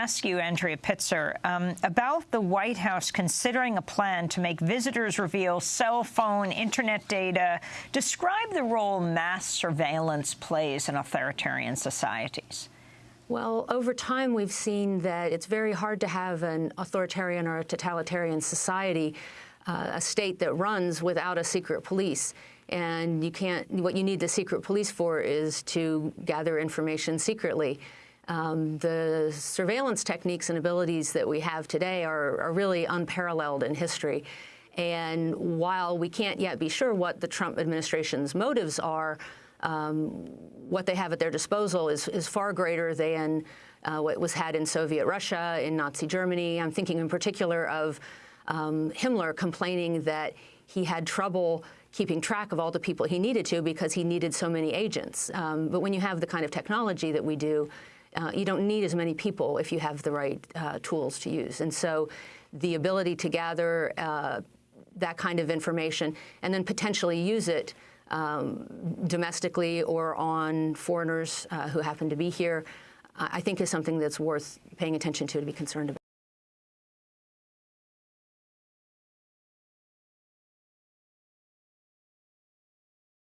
ask you, Andrea Pitzer, um, about the White House considering a plan to make visitors reveal cell phone, internet data. Describe the role mass surveillance plays in authoritarian societies. Well, over time, we've seen that it's very hard to have an authoritarian or a totalitarian society, uh, a state that runs without a secret police. And you can't, what you need the secret police for is to gather information secretly. Um, the surveillance techniques and abilities that we have today are, are, really unparalleled in history. And while we can't yet be sure what the Trump administration's motives are, um, what they have at their disposal is, is far greater than uh, what was had in Soviet Russia, in Nazi Germany. I'm thinking in particular of um, Himmler complaining that he had trouble keeping track of all the people he needed to because he needed so many agents. Um, but when you have the kind of technology that we do, uh, you don't need as many people if you have the right uh, tools to use. And so the ability to gather uh, that kind of information and then potentially use it um, domestically or on foreigners uh, who happen to be here, I think is something that's worth paying attention to to be concerned about.